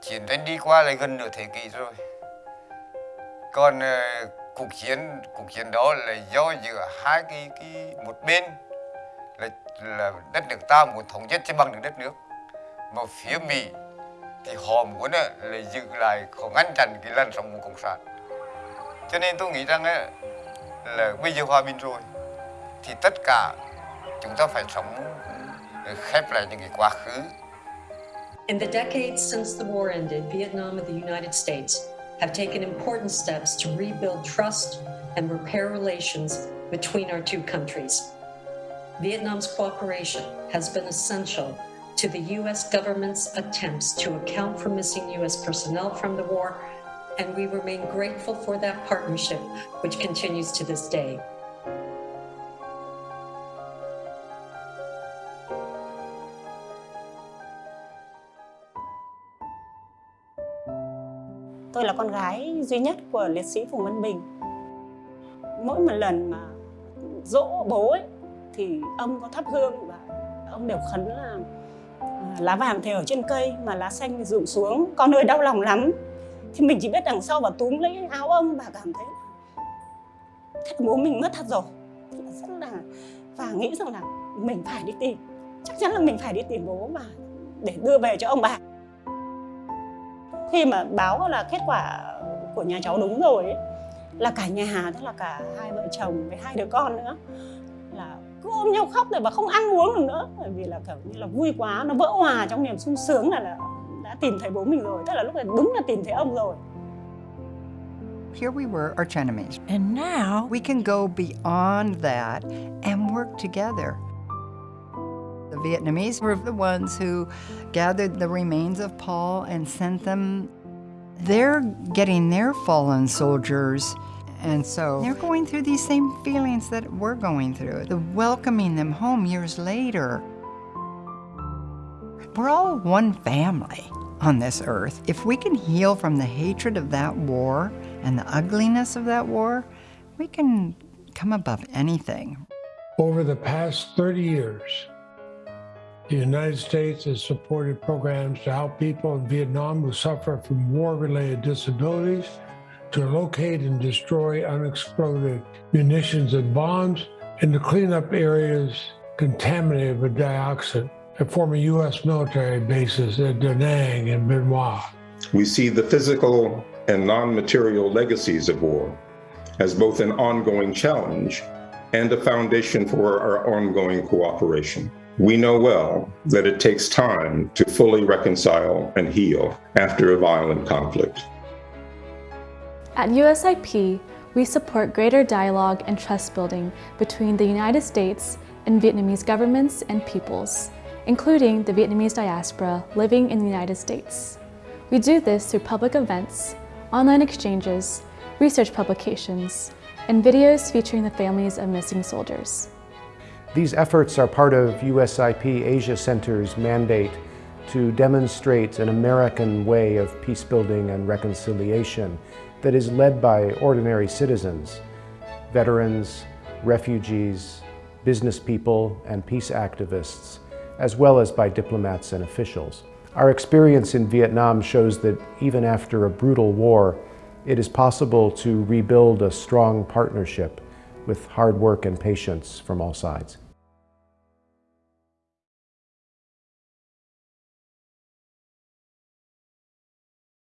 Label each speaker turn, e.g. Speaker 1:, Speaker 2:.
Speaker 1: chiến tranh đi qua lại gần nửa thế kỷ rồi. Còn ờ, cuộc chiến cuộc chiến đó là do giữa hai cái cái một bên là là đất nước ta muốn thống nhất trên bằng được đất nước mà phía mỹ thì họ muốn ờ, là giữ lại họ ngăn chặn cái làn sóng của cộng sản. Cho nên tôi nghĩ rằng á, là bây giờ hòa bình rồi thì tất cả chúng ta phải sống khép lại những cái quá khứ.
Speaker 2: In the decades since the war ended, Vietnam and the United States have taken important steps to rebuild trust and repair relations between our two countries. Vietnam's cooperation has been essential to the U.S. government's attempts to account for missing U.S. personnel from the war, and we remain grateful for that partnership, which continues to this day.
Speaker 3: Tôi là con gái duy nhất của liệt sĩ Phùng Văn Bình. Mỗi một lần mà dỗ bố ấy, thì ông có thắp hương và ông đều khấn là à, lá vàng thì ở trên cây mà lá xanh thì rụng xuống. Con ơi đau lòng lắm. Thì mình chỉ biết đằng sau và túm lấy áo ông và cảm thấy thật bố mình mất thật rồi. Rất là và nghĩ rằng là mình phải đi tìm. Chắc chắn là mình phải đi tìm bố mà để đưa về cho ông bà khi mà báo là kết quả của nhà cháu đúng rồi ấy, là cả nhà tức là cả hai vợ chồng với hai đứa con nữa là cứ ôm nhau khóc rồi và không ăn uống được nữa bởi vì là kiểu như là vui quá nó vỡ hòa trong niềm sung sướng là, là đã tìm thấy bố mình rồi tức là lúc này đúng là tìm thấy ông rồi
Speaker 4: Here we were, arch enemies.
Speaker 5: And now
Speaker 4: We can go beyond that and work together. The Vietnamese were the ones who gathered the remains of Paul and sent them. They're getting their fallen soldiers, and so they're going through these same feelings that we're going through. The welcoming them home years later. We're all one family on this earth. If we can heal from the hatred of that war and the ugliness of that war, we can come above anything.
Speaker 6: Over the past 30 years, the United States has supported programs to help people in Vietnam who suffer from war-related disabilities to locate and destroy unexploded munitions and bombs and to clean up areas contaminated with dioxin at former U.S. military bases at Da Nang and Hoa.
Speaker 7: We see the physical and non-material legacies of war as both an ongoing challenge and a foundation for our ongoing cooperation. We know well that it takes time to fully reconcile and heal after a violent conflict.
Speaker 8: At USIP, we support greater dialogue and trust building between the United States and Vietnamese governments and peoples, including the Vietnamese diaspora living in the United States. We do this through public events, online exchanges, research publications, and videos featuring the families of missing soldiers.
Speaker 9: These efforts are part of USIP Asia Center's mandate to demonstrate an American way of peace building and reconciliation that is led by ordinary citizens, veterans, refugees, business people, and peace activists, as well as by diplomats and officials. Our experience in Vietnam shows that even after a brutal war, it is possible to rebuild a strong partnership with hard work and patience from all sides.